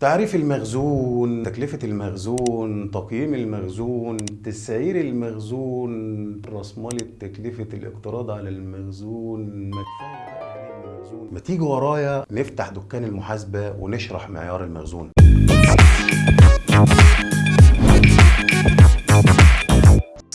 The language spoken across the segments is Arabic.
تعريف المخزون تكلفة المخزون تقييم المخزون تسعير المخزون رسمالة تكلفة الاقتراض على المخزون. ما تيجي ورايا نفتح دكان المحاسبة ونشرح معيار المخزون.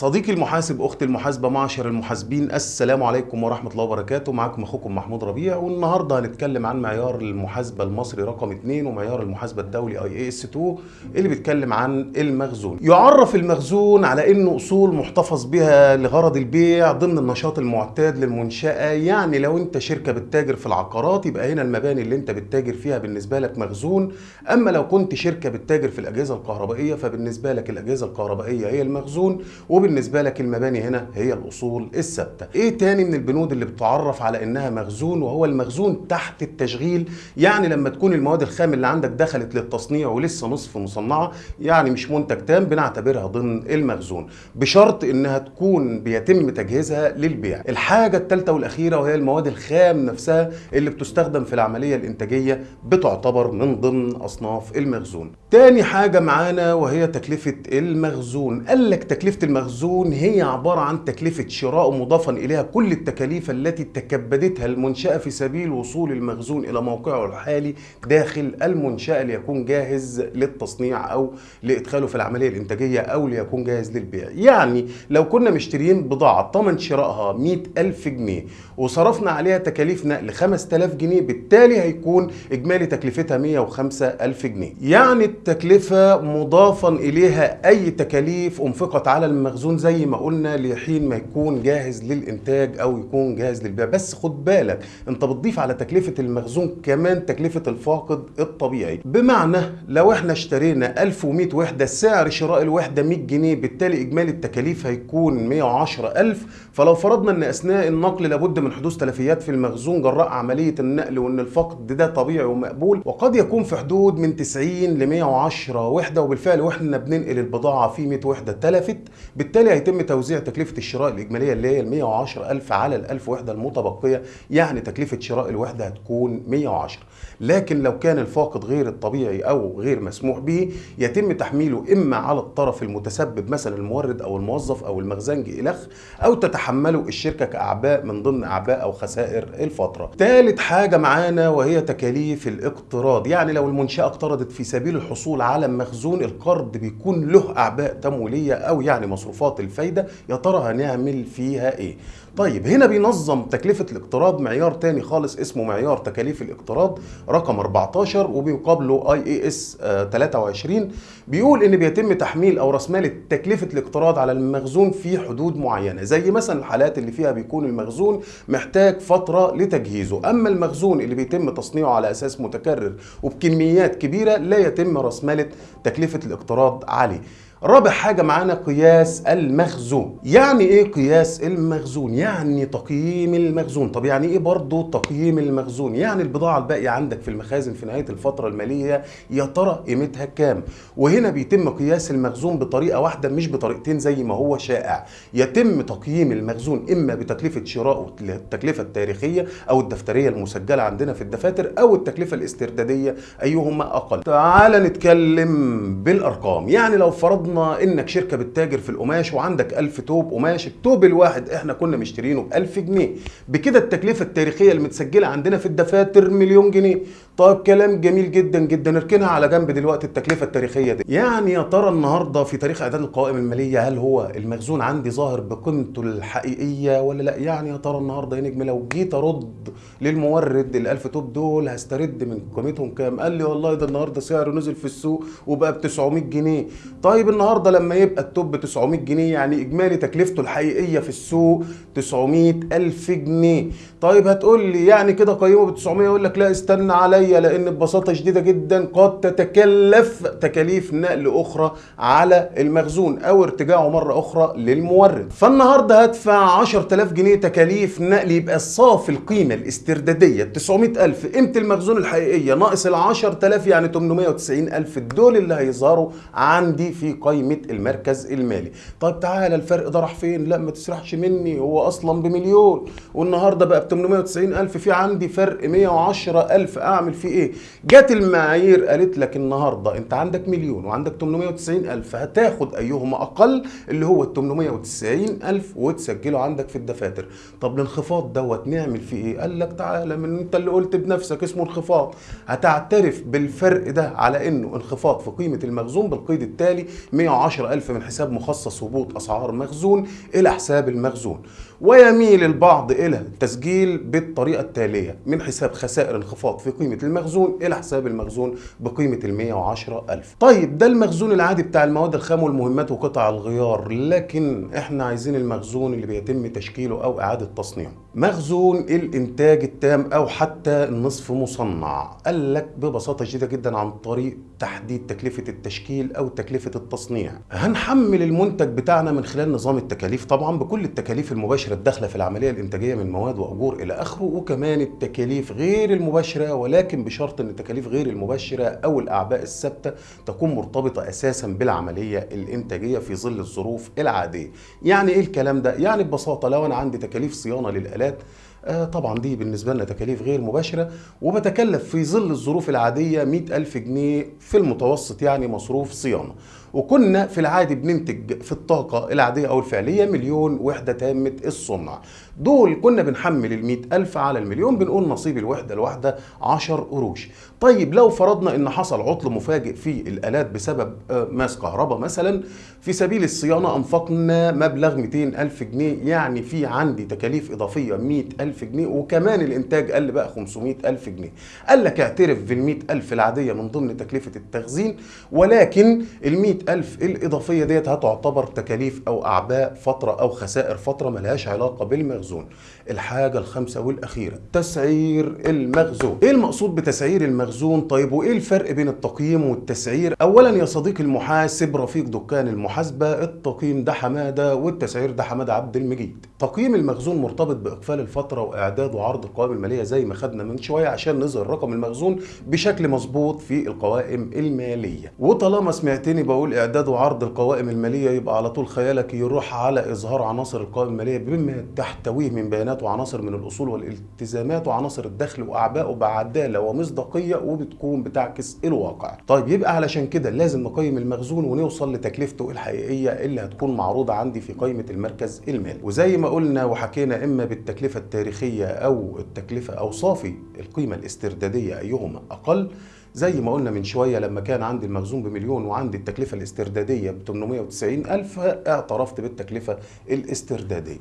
صديقي المحاسب أختي المحاسبة معشر المحاسبين السلام عليكم ورحمة الله وبركاته. معكم أخوكم محمود ربيع والنهاردة هنتكلم عن معيار المحاسبة المصري رقم 2 ومعيار المحاسبة الدولي اي اي اس 2 اللي بيتكلم عن المخزون. يعرف المخزون على إنه أصول محتفظ بها لغرض البيع ضمن النشاط المعتاد للمنشأة. يعني لو أنت شركة بتتاجر في العقارات يبقى هنا المباني اللي أنت بتتاجر فيها بالنسبة لك مخزون. أما لو كنت شركة بتتاجر في الأجهزة الكهربائية فبالنسبة لك الأجهزة الكهربائية هي المخزون. وبالنسبه لك المباني هنا هي الأصول الثابتة. إيه تاني من البنود اللي بتعرف على إنها مخزون وهو المخزون تحت التشغيل؟ يعني لما تكون المواد الخام اللي عندك دخلت للتصنيع ولسه نصف مصنعة يعني مش منتج تام بنعتبرها ضمن المخزون. بشرط إنها تكون بيتم تجهيزها للبيع. الحاجة الثالثه والأخيرة وهي المواد الخام نفسها اللي بتستخدم في العملية الإنتاجية بتعتبر من ضمن أصناف المخزون. تاني حاجة معانا وهي تكلفة المخزون. قال لك تكلفة المخزون هي عبارة عن تكلفة شراء مضافا إليها كل التكاليف التي تكبدتها المنشأة في سبيل وصول المخزون إلى موقعه الحالي داخل المنشأة ليكون جاهز للتصنيع أو لإدخاله في العملية الإنتاجية أو ليكون جاهز للبيع. يعني لو كنا مشترين بضاعة ثمن شرائها 100 ألف جنيه وصرفنا عليها تكاليف نقل 5000 جنيه بالتالي هيكون إجمالي تكلفتها 105 ألف جنيه. يعني التكلفة مضافا إليها أي تكاليف أنفقت على المخزون زي ما قلنا لحين ما يكون جاهز للإنتاج أو يكون جاهز للبيع. بس خد بالك أنت بتضيف على تكلفة المخزون كمان تكلفة الفاقد الطبيعي. بمعنى لو إحنا اشترينا 1100 وحدة سعر شراء الوحدة 100 جنيه بالتالي إجمالي التكاليف هيكون 110000 فلو فرضنا أن أثناء النقل لابد من حدوث تلفيات في المخزون جراء عملية النقل وأن الفقد ده طبيعي ومقبول وقد يكون في حدود من 90 ل 110 وحدة. وبالفعل وإحنا بننقل البضاعة في 100 وحدة تلفت بالتالي هيتم توزيع تكلفة الشراء الإجمالية اللي هي ال 110000 على ال 1000 وحدة المتبقية يعني تكلفة شراء الوحدة هتكون 110 لكن لو كان الفاقد غير الطبيعي أو غير مسموح به يتم تحميله إما على الطرف المتسبب مثلا المورد أو الموظف أو المخزنجي إلخ أو تتحمله الشركة كأعباء من ضمن أعباء أو خسائر الفترة. ثالث حاجة معانا وهي تكاليف الاقتراض. يعني لو المنشأة اقترضت في سبيل الحصول على مخزون القرض بيكون له أعباء تمويلية أو يعني مصروفات الفايدة يا ترى هنعمل فيها إيه؟ طيب هنا بينظم تكلفة الاقتراض معيار تاني خالص اسمه معيار تكاليف الاقتراض رقم 14 وبيقابله اي اي اس 23 بيقول إن بيتم تحميل أو رسمالة تكلفة الاقتراض على المخزون في حدود معينة زي مثلا الحالات اللي فيها بيكون المخزون محتاج فترة لتجهيزه. أما المخزون اللي بيتم تصنيعه على أساس متكرر وبكميات كبيرة لا يتم رسمالة تكلفة الاقتراض عليه. رابع حاجة معانا قياس المخزون. يعني إيه قياس المخزون؟ يعني تقييم المخزون. طب يعني إيه برضو تقييم المخزون؟ يعني البضاعة الباقية عندك في المخازن في نهاية الفترة المالية يا ترى قيمتها كام؟ وهنا بيتم قياس المخزون بطريقة واحدة مش بطريقتين زي ما هو شائع. يتم تقييم المخزون إما بتكلفة شراء التكلفة التاريخية أو الدفترية المسجلة عندنا في الدفاتر أو التكلفة الاستردادية أيهما أقل. تعال نتكلم بالأرقام. يعني لو فرضنا فرضنا إنك شركة بتتاجر في القماش وعندك 1000 توب قماش التوب الواحد إحنا كنا مشترينه ب 1000 جنيه. بكده التكلفة التاريخية المتسجلة عندنا في الدفاتر مليون جنيه. طيب كلام جميل جدا جدا. نركنها على جنب دلوقتي التكلفة التاريخية دي. يعني يا ترى النهارده في تاريخ أعداد القوائم المالية هل هو المخزون عندي ظاهر بقيمته الحقيقية ولا لأ؟ يعني يا ترى النهارده يا نجم لو جيت أرد للمورد ال 1000 توب دول هسترد من قيمتهم كام؟ قال لي والله ده النهارده سعره نزل في السوق وبقى ب 900 جنيه. طيب النهارده لما يبقى التوب ب 900 جنيه يعني إجمالي تكلفته الحقيقية في السوق 900 ألف جنيه. طيب هتقول لي يعني كده قيمه ب 900 أقول لك لا استنى عليا. لأن ببساطة شديدة جدا قد تتكلف تكاليف نقل أخرى على المخزون أو ارتجاعه مرة أخرى للمورد. فالنهاردة هدفع 10000 جنيه تكاليف نقل يبقى صافي القيمة الاستردادية. 900000 قيمة المخزون الحقيقية ناقص ال 10000 يعني 890000 دول اللي هيظهروا عندي في قائمه المركز المالي. طيب تعالى الفرق ده راح فين؟ لا ما تسرحش مني هو أصلا بمليون. والنهاردة بقى ب 890000 في عندي فرق 110000 أعمل فيه إيه؟ جت المعايير قالت لك النهارده أنت عندك مليون وعندك 890 ألف هتاخد ايهما أقل اللي هو ال 890 ألف وتسجله عندك في الدفاتر. طب الانخفاض دوت نعمل فيه إيه؟ قال لك تعالى من أنت اللي قلت بنفسك اسمه انخفاض هتعترف بالفرق ده على إنه انخفاض في قيمة المخزون بالقيد التالي 110 ألف من حساب مخصص هبوط أسعار مخزون إلى حساب المخزون. ويميل البعض إلى التسجيل بالطريقة التالية من حساب خسائر انخفاض في قيمة المخزون إلى حساب المخزون بقيمة ال 110 ألف. طيب ده المخزون العادي بتاع المواد الخام والمهمات وقطع الغيار لكن إحنا عايزين المخزون اللي بيتم تشكيله أو إعادة تصنيعه. مخزون الإنتاج التام أو حتى النصف مصنع. قال لك ببساطة شديدة جدا عن طريق تحديد تكلفة التشكيل أو تكلفة التصنيع. هنحمل المنتج بتاعنا من خلال نظام التكاليف طبعا بكل التكاليف المباشره الداخله في العملية الإنتاجية من مواد وأجور إلى آخره وكمان التكاليف غير المباشرة ولكن بشرط إن التكاليف غير المباشرة أو الأعباء الثابتة تكون مرتبطة أساسا بالعملية الإنتاجية في ظل الظروف العادية. يعني إيه الكلام ده؟ يعني ببساطة لو أنا عندي تكاليف صيانة للآلات آه طبعا دي بالنسبة لنا تكاليف غير مباشرة وبتكلف في ظل الظروف العادية 100 ألف جنيه في المتوسط يعني مصروف صيانة. وكنا في العادي بننتج في الطاقة العادية أو الفعلية مليون وحدة تامة الصنع. دول كنا بنحمل ال ألف على المليون بنقول نصيب الوحدة الواحدة 10 قروش. طيب لو فرضنا إن حصل عطل مفاجئ في الآلات بسبب ماس كهرباء مثلا في سبيل الصيانة أنفقنا مبلغ 200 ألف جنيه يعني في عندي تكاليف إضافية 100 ألف جنيه وكمان الإنتاج قل بقى 500 ألف جنيه. قال لك اعترف بال ألف العادية من ضمن تكلفة التخزين ولكن ال ألف الإضافية ديت هتعتبر تكاليف أو أعباء فترة أو خسائر فترة ملهاش علاقة بالمخزون. الحاجة الخامسة والأخيرة تسعير المخزون. إيه المقصود بتسعير المخزون؟ طيب وإيه الفرق بين التقييم والتسعير؟ اولا يا صديقي المحاسب رفيق دكان المحاسبة التقييم ده حمادة والتسعير ده حمادة عبد المجيد. تقييم المخزون مرتبط بإقفال الفترة وإعداد وعرض القوائم المالية زي ما خدنا من شوية عشان نظهر رقم المخزون بشكل مظبوط في القوائم المالية. وطالما سمعتني بقول إعداد وعرض القوائم المالية يبقى على طول خيالك يروح على إظهار عناصر القوائم المالية بما تحتويه من بيانات وعناصر من الأصول والالتزامات وعناصر الدخل واعبائه بعدالة ومصداقية وبتكون بتعكس الواقع. طيب يبقى علشان كده لازم نقيم المخزون ونوصل لتكلفته الحقيقية اللي هتكون معروضة عندي في قائمة المركز المالي. وزي ما قلنا وحكينا إما بالتكلفة التاريخية أو التكلفة أو صافي القيمة الاستردادية أيهما أقل زي ما قلنا من شوية لما كان عندي المخزون بمليون وعندي التكلفة الاستردادية ب 890 ألف اعترفت بالتكلفة الاستردادية.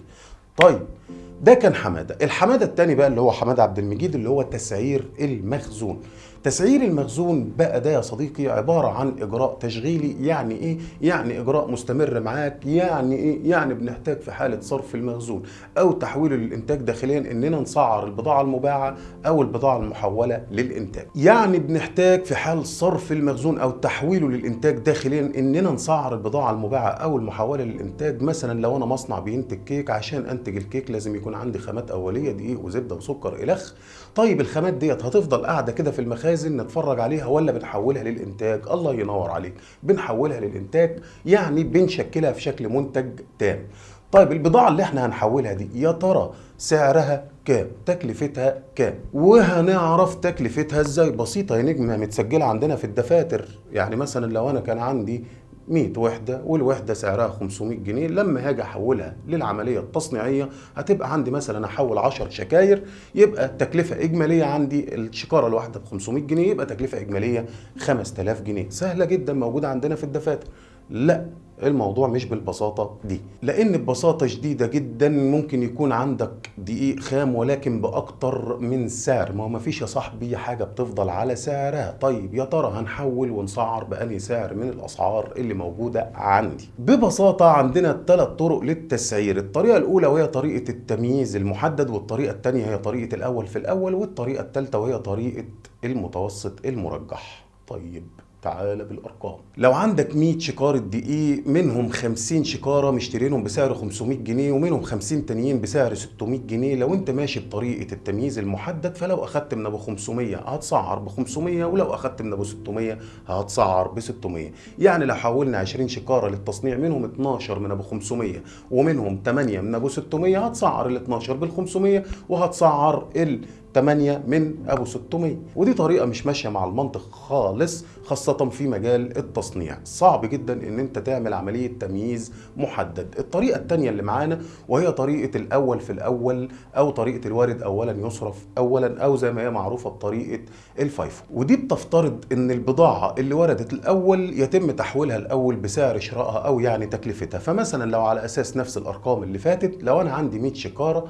طيب ده كان حمادة. الحمادة الثاني بقى اللي هو حمادة عبد المجيد اللي هو تسعير المخزون. تسعير المخزون بقى ده يا صديقي عبارة عن إجراء تشغيلي يعني إيه؟ يعني إجراء مستمر معاك يعني إيه؟ يعني بنحتاج في حالة صرف المخزون أو تحويله للانتاج داخليا إننا نسعر البضاعة المباعة أو البضاعة المحولة للإنتاج. يعني بنحتاج في حال صرف المخزون أو تحويله للإنتاج داخليا إننا نسعر البضاعة المباعة أو المحولة للإنتاج. مثلا لو أنا مصنع بينتج كيك عشان أنتج الكيك لازم يكون عندي خامات أولية دقيق وزبدة وسكر إلخ. طيب الخامات ديت هتفضل قاعدة كده في المخازن نتفرج عليها ولا بنحولها للإنتاج؟ الله ينور عليك. بنحولها للإنتاج يعني بنشكلها في شكل منتج تام. طيب البضاعة اللي إحنا هنحولها دي يا ترى سعرها كام؟ تكلفتها كام؟ وهنعرف تكلفتها إزاي؟ بسيطة يا نجم متسجلة عندنا في الدفاتر. يعني مثلا لو أنا كان عندي 100 وحدة والوحدة سعرها 500 جنيه. لما هاجي أحولها للعملية التصنيعية هتبقى عندي مثلا أحول 10 شكاير يبقى التكلفة إجمالية عندي الشكارة الواحدة ب 500 جنيه يبقى تكلفة إجمالية 5000 جنيه. سهلة جدا موجودة عندنا في الدفاتر. لا الموضوع مش بالبساطة دي. لأن ببساطة شديدة جدا ممكن يكون عندك دقيق خام ولكن بأكتر من سعر. ما هو مفيش يا صاحبي حاجة بتفضل على سعرها. طيب يا ترى هنحول ونسعر بأنهي سعر من الأسعار اللي موجودة عندي؟ ببساطة عندنا ثلاث طرق للتسعير. الطريقة الأولى وهي طريقة التمييز المحدد والطريقة الثانية هي طريقة الأول في الأول والطريقة الثالثة وهي طريقة المتوسط المرجح. طيب تعالى بالأرقام. لو عندك 100 شكارة دقيق منهم 50 شكارة مشترينهم بسعر 500 جنيه ومنهم 50 تانيين بسعر 600 جنيه لو انت ماشي بطريقة التمييز المحدد فلو أخدت من أبو 500 هتسعر ب 500 ولو أخدت من أبو 600 هتسعر ب 600 يعني لو حولنا 20 شكارة للتصنيع منهم 12 من أبو 500 ومنهم 8 من أبو 600 هتسعر ال 12 بال 500 وهتسعر ال 8 من أبو 600 ودي طريقة مش ماشية مع المنطق خالص خاصة في مجال التصنيع. صعب جدا إن أنت تعمل عملية تمييز محدد. الطريقة الثانية اللي معانا وهي طريقة الأول في الأول أو طريقة الوارد اولا يصرف اولا أو زي ما هي معروفة بطريقة الفايفو ودي بتفترض إن البضاعة اللي وردت الأول يتم تحويلها الأول بسعر شرائها أو يعني تكلفتها. فمثلا لو على أساس نفس الأرقام اللي فاتت لو أنا عندي 100 شكاره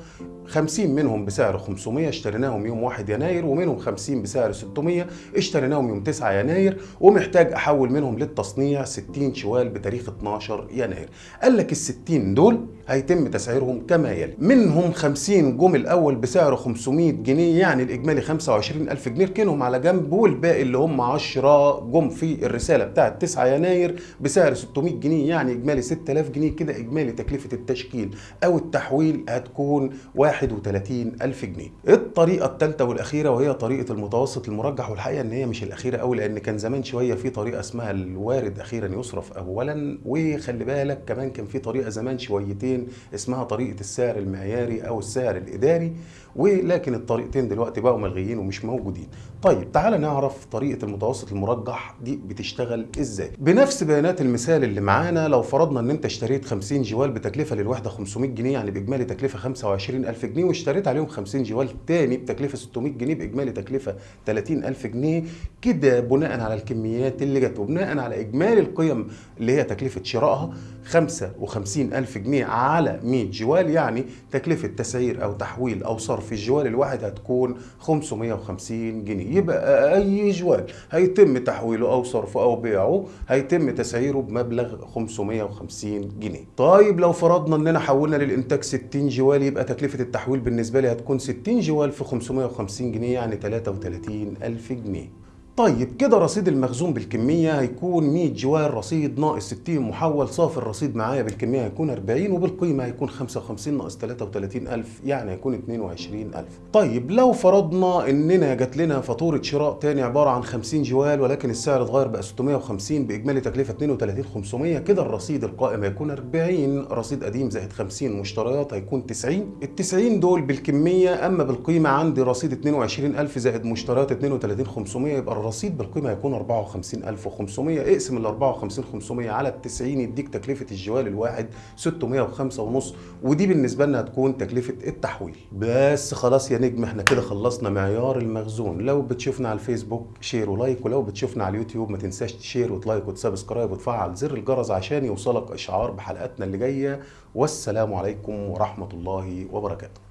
50 منهم بسعر 500 اشتريناهم يوم 1 يناير ومنهم 50 بسعر 600 اشتريناهم يوم 9 يناير ومحتاج أحول منهم للتصنيع 60 شوال بتاريخ 12 يناير. قال لك ال 60 دول هيتم تسعيرهم كما يلي. منهم 50 جم الأول بسعر 500 جنيه يعني الإجمالي 25000 جنيه. ركنهم على جنب والباقي اللي هم 10 جم في الرسالة بتاعه 9 يناير بسعر 600 جنيه يعني إجمالي 6000 جنيه. كده إجمالي تكلفة التشكيل أو التحويل هتكون 31000 جنيه. الطريقة الثالثه والأخيرة وهي طريقة المتوسط المرجح والحقيقة إن هي مش الأخيرة قوي لأن كان زمان شوية في طريقة اسمها الوارد أخيرا يصرف اولا وخلي بالك كمان كان في طريقة زمان شويتين اسمها طريقة السعر المعياري أو السعر الإداري ولكن الطريقتين دلوقتي بقوا ملغيين ومش موجودين. طيب تعال نعرف طريقة المتوسط المرجح دي بتشتغل إزاي. بنفس بيانات المثال اللي معانا لو فرضنا إن أنت اشتريت 50 جوال بتكلفة للوحدة 500 جنيه يعني بإجمالي تكلفة 25000 جنيه واشتريت عليهم 50 جوال تاني بتكلفة 600 جنيه بإجمالي تكلفة 30000 جنيه كده بناء على الكميات اللي جت وبناء على إجمالي القيم اللي هي تكلفة شرائها 55000 جنيه على 100 جوال يعني تكلفة تسعير أو تحويل أو صرف الجوال الواحد هتكون 550 جنيه. يبقى أي جوال هيتم تحويله أو صرفه أو بيعه هيتم تسعيره بمبلغ 550 جنيه. طيب لو فرضنا إننا حولنا للإنتاج 60 جوال يبقى تكلفة التحويل بالنسبة لي هتكون 60 جوال في 550 جنيه يعني 33000 جنيه. طيب كده رصيد المخزون بالكمية هيكون 100 جوال رصيد ناقص 60 محول صافي الرصيد معايا بالكمية هيكون 40 وبالقيمة هيكون 55 ناقص 33000 يعني هيكون 22000 طيب لو فرضنا إننا جات لنا فاتورة شراء تاني عبارة عن 50 جوال ولكن السعر اتغير بقى 650 بإجمالي تكلفة 32500 كده الرصيد القائم هيكون 40 رصيد قديم زائد 50 مشتريات هيكون 90 ال 90 دول بالكمية أما بالقيمة عندي رصيد 22000 زائد مشتريات 32500 يبقى الرصيد بالقيمة هيكون 54500 اقسم ال 54500 على ال 90 يديك تكلفة الجوال الواحد 605 ونص ودي بالنسبة لنا هتكون تكلفة التحويل. بس خلاص يا نجم إحنا كده خلصنا معيار المخزون. لو بتشوفنا على الفيسبوك share و like ولو بتشوفنا على اليوتيوب ما تنساش تشير وت like وت subscribe وتفعل زر الجرس عشان يوصلك إشعار بحلقاتنا اللي جاية. والسلام عليكم ورحمة الله وبركاته.